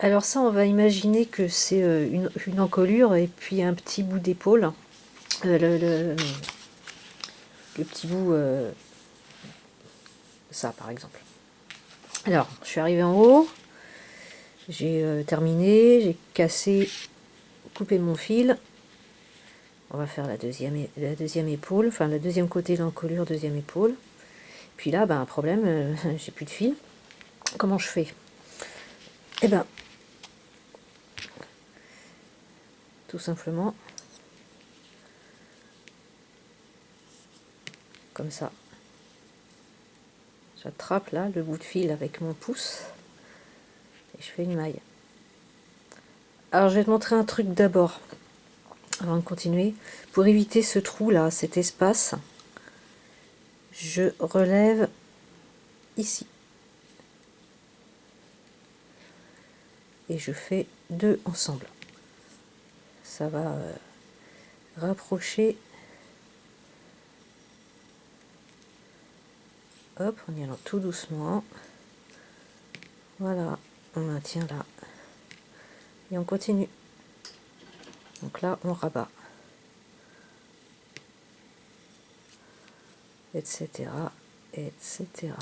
Alors ça, on va imaginer que c'est euh, une, encolure et puis un petit bout d'épaule. Euh, le, petit bout... Euh, ça, par exemple. Alors, je suis arrivée en haut. J'ai terminé. J'ai cassé, coupé mon fil. On va faire la deuxième, la épaule. Enfin, le deuxième côté de l'encolure, deuxième épaule. Puis là, ben, un problème, j'ai plus de fil. Comment je fais? Eh ben, tout simplement. Comme ça. J'attrape là le bout de fil avec mon pouce et je fais une maille. Alors je vais te montrer un truc d'abord avant de continuer. Pour éviter ce trou là cet espace je relève ici. Et je fais deux ensemble ça va euh, rapprocher. Hop en y allant tout doucement. Voilà on maintient là. Et on continue. Donc là on rabat. Etc etc